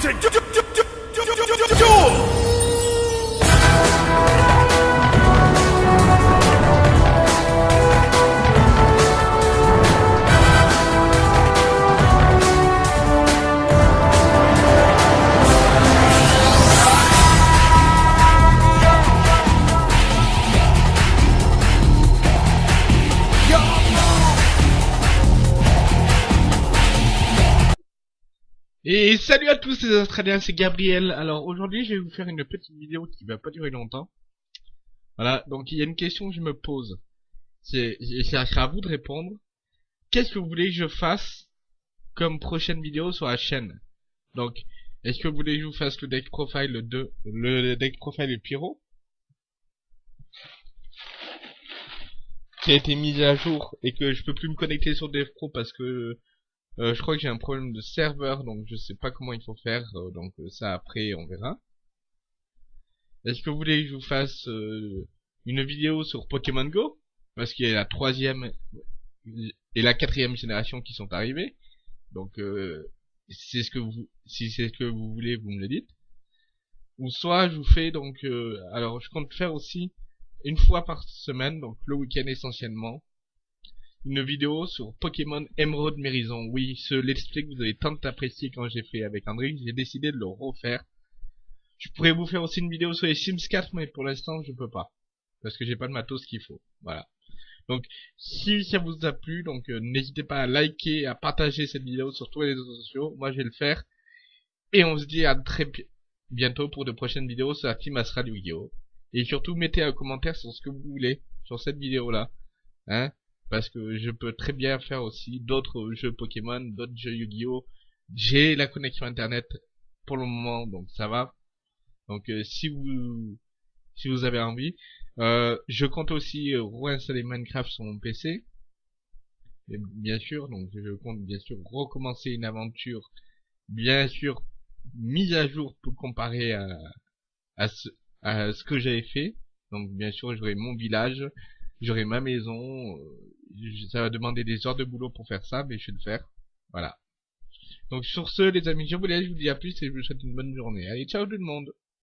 to do. do, do. Et salut à tous les Australiens, c'est Gabriel. Alors aujourd'hui je vais vous faire une petite vidéo qui va pas durer longtemps. Voilà, donc il y a une question que je me pose. C'est à vous de répondre. Qu'est-ce que vous voulez que je fasse comme prochaine vidéo sur la chaîne? Donc, est-ce que vous voulez que je vous fasse le deck profile 2, le deck profile Pyro? Qui a été mis à jour et que je peux plus me connecter sur DevPro parce que euh, je crois que j'ai un problème de serveur, donc je sais pas comment il faut faire, euh, donc euh, ça après on verra. Est-ce que vous voulez que je vous fasse une vidéo sur Pokémon Go? Parce qu'il y a la troisième et la quatrième génération qui sont arrivées. Donc c'est ce que vous, si c'est ce que vous voulez, vous me le dites. Ou soit je vous fais donc, alors je compte faire aussi une fois par semaine, donc le week-end essentiellement, une vidéo sur Pokémon Emerald Mérison. Oui, ce let's play que vous avez tant apprécié quand j'ai fait avec André, j'ai décidé de le refaire. Je pourrais vous faire aussi une vidéo sur les Sims 4, mais pour l'instant, je peux pas. Parce que j'ai pas de matos qu'il faut. Voilà. Donc, si ça vous a plu, donc euh, n'hésitez pas à liker, à partager cette vidéo sur tous les réseaux sociaux. Moi, je vais le faire. Et on se dit à très bientôt pour de prochaines vidéos sur la team Astral Yu-Gi-Oh! Et surtout, mettez un commentaire sur ce que vous voulez sur cette vidéo-là. Hein parce que je peux très bien faire aussi d'autres jeux Pokémon, d'autres jeux Yu-Gi-Oh. J'ai la connexion internet pour le moment, donc ça va. Donc euh, si vous si vous avez envie, euh, je compte aussi réinstaller Minecraft sur mon PC. Et bien sûr, donc je compte bien sûr recommencer une aventure, bien sûr mise à jour pour comparer à, à ce, à ce que j'avais fait. Donc bien sûr, j'aurai mon village, j'aurai ma maison, euh, ça va demander des heures de boulot pour faire ça, mais je vais le faire. Voilà. Donc sur ce, les amis, je vous laisse, vous dis à plus et je vous souhaite une bonne journée. Allez, ciao tout le monde